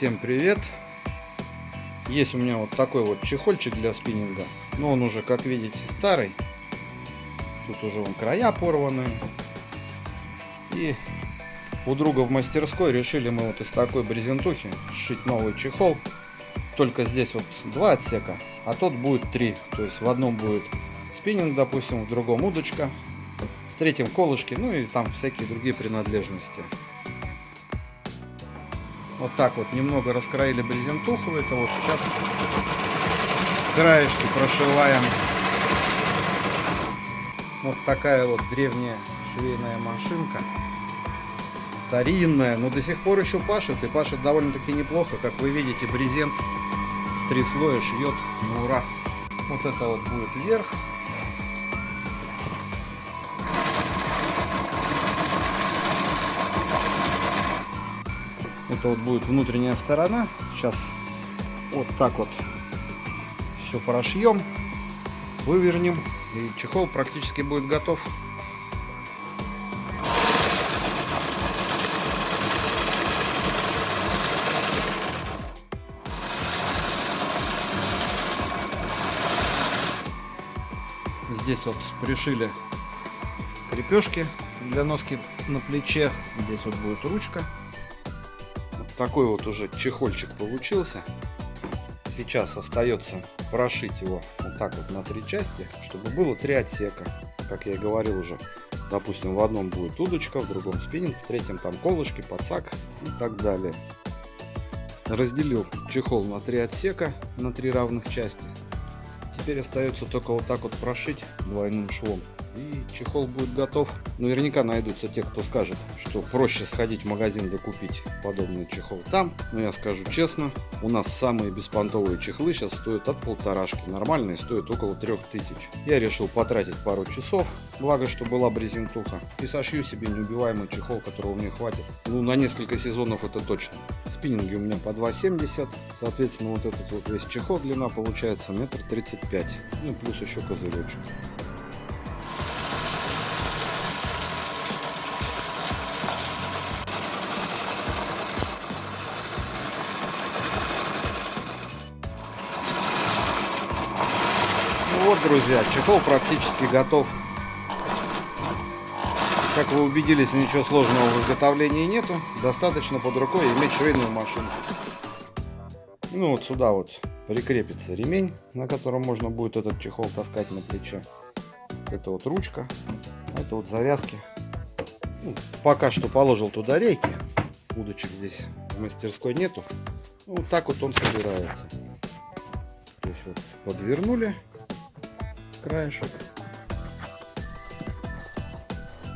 Всем привет! Есть у меня вот такой вот чехольчик для спиннинга. Но он уже, как видите, старый. Тут уже вон края порваны. И у друга в мастерской решили мы вот из такой брезентухи сшить новый чехол. Только здесь вот два отсека, а тот будет три. То есть в одном будет спиннинг, допустим, в другом удочка, в третьем колышки, ну и там всякие другие принадлежности. Вот так вот немного раскроили брезентуху. Это вот сейчас краешки прошиваем. Вот такая вот древняя швейная машинка. Старинная, но до сих пор еще пашет. И пашет довольно-таки неплохо. Как вы видите, брезент три слоя шьет на ура. Вот это вот будет вверх. Это вот будет внутренняя сторона. Сейчас вот так вот все прошьем, вывернем. И чехол практически будет готов. Здесь вот пришили крепежки для носки на плече. Здесь вот будет ручка такой вот уже чехольчик получился. Сейчас остается прошить его вот так вот на три части, чтобы было три отсека. Как я и говорил уже, допустим, в одном будет удочка, в другом спиннинг, в третьем там колышки, подсак и так далее. Разделил чехол на три отсека, на три равных части. Теперь остается только вот так вот прошить двойным швом и чехол будет готов. Наверняка найдутся те, кто скажет, что проще сходить в магазин докупить подобный чехол там. Но я скажу честно, у нас самые беспонтовые чехлы сейчас стоят от полторашки. Нормальные стоят около трех тысяч. Я решил потратить пару часов, благо что была брезентуха. И сошью себе неубиваемый чехол, которого мне хватит. Ну, на несколько сезонов это точно. Спиннинги у меня по 2,70. Соответственно, вот этот вот весь чехол длина получается метр тридцать пять. Ну, плюс еще козыречек. Вот, друзья, чехол практически готов. Как вы убедились, ничего сложного в изготовлении нету. Достаточно под рукой иметь швейную машинку. Ну вот сюда вот прикрепится ремень, на котором можно будет этот чехол таскать на плече. Это вот ручка, это вот завязки. Ну, пока что положил туда рейки. Удочек здесь в мастерской нету. Вот так вот он собирается. То есть вот подвернули краешек.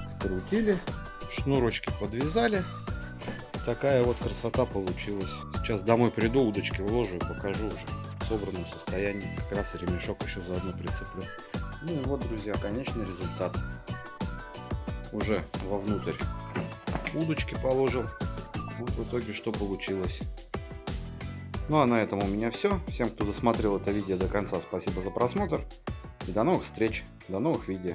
Скрутили, шнурочки подвязали. Такая вот красота получилась. Сейчас домой приду, удочки вложу и покажу уже в собранном состоянии. Как раз и ремешок еще заодно прицеплю. Ну и вот, друзья, конечный результат. Уже вовнутрь удочки положил. Вот в итоге что получилось. Ну а на этом у меня все. Всем, кто досмотрел это видео до конца, спасибо за просмотр. До новых встреч, до новых видео.